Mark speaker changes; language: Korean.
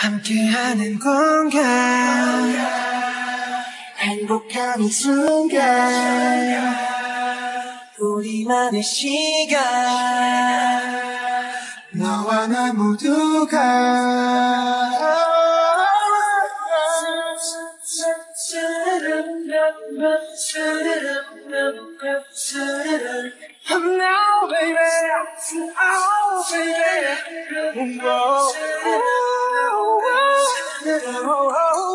Speaker 1: 함께하는 공간. 행복한 이 순간. 우리만의 시간. 너와 나 모두가. Now baby, oh baby, oh, oh, oh.